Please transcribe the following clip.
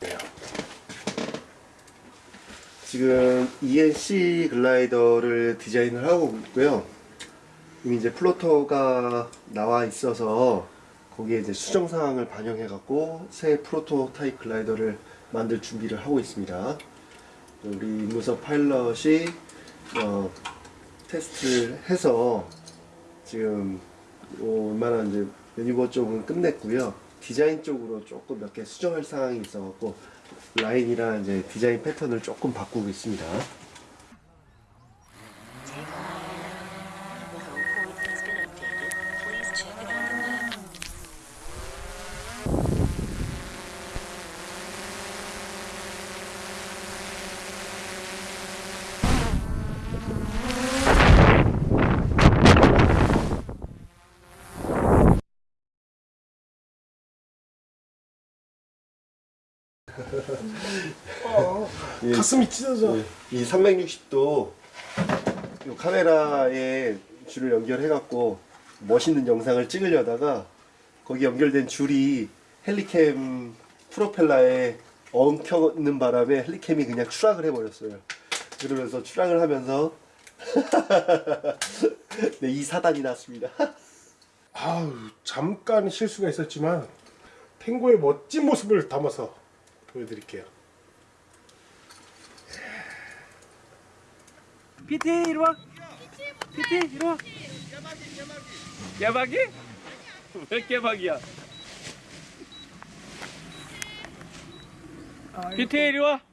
네. 지금 ENC 글라이더를 디자인을 하고 있고요. 이미 이제 proto가 나와 있어서 거기에 이제 수정 사항을 반영해 갖고 새 프로토타입 글라이더를 만들 준비를 하고 있습니다. 우리 임무석 파일럿이 어, 테스트를 해서 지금 뭐 얼마나 이제 유니버 쪽은 끝냈고요. 디자인 쪽으로 조금 몇 개 수정할 사항이 있어갖고 라인이랑 이제 디자인 패턴을 조금 바꾸고 있습니다. 예, 가슴이 찢어져. 이 360도 이 카메라에 줄을 연결해갖고 멋있는 영상을 찍으려다가 거기 연결된 줄이 헬리캠 프로펠러에 엉켜있는 바람에 헬리캠이 그냥 추락을 해버렸어요. 그러면서 추락을 하면서 네, 이 사단이 났습니다. 아우 잠깐 실수가 있었지만 탱고의 멋진 모습을 담아서 보여드릴게요. PT 이리 와. PT 이리 와. 깨박이? 왜 깨박이야? PT 이리 와.